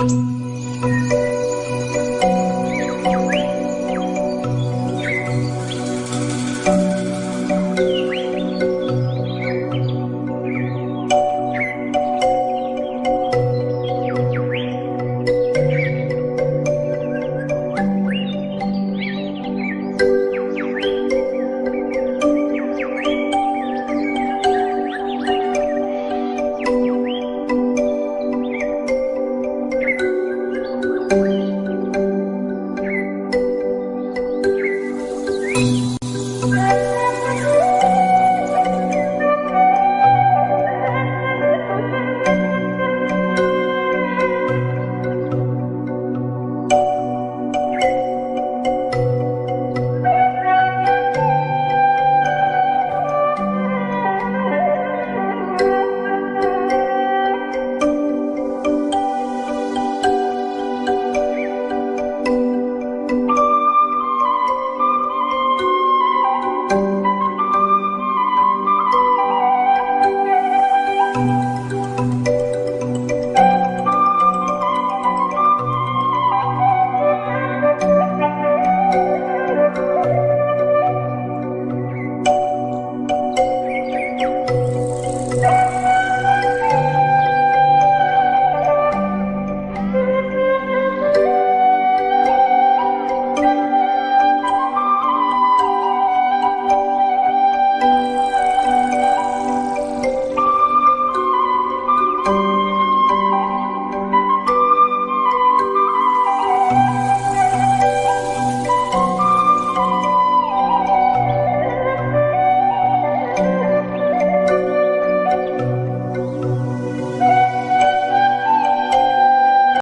you.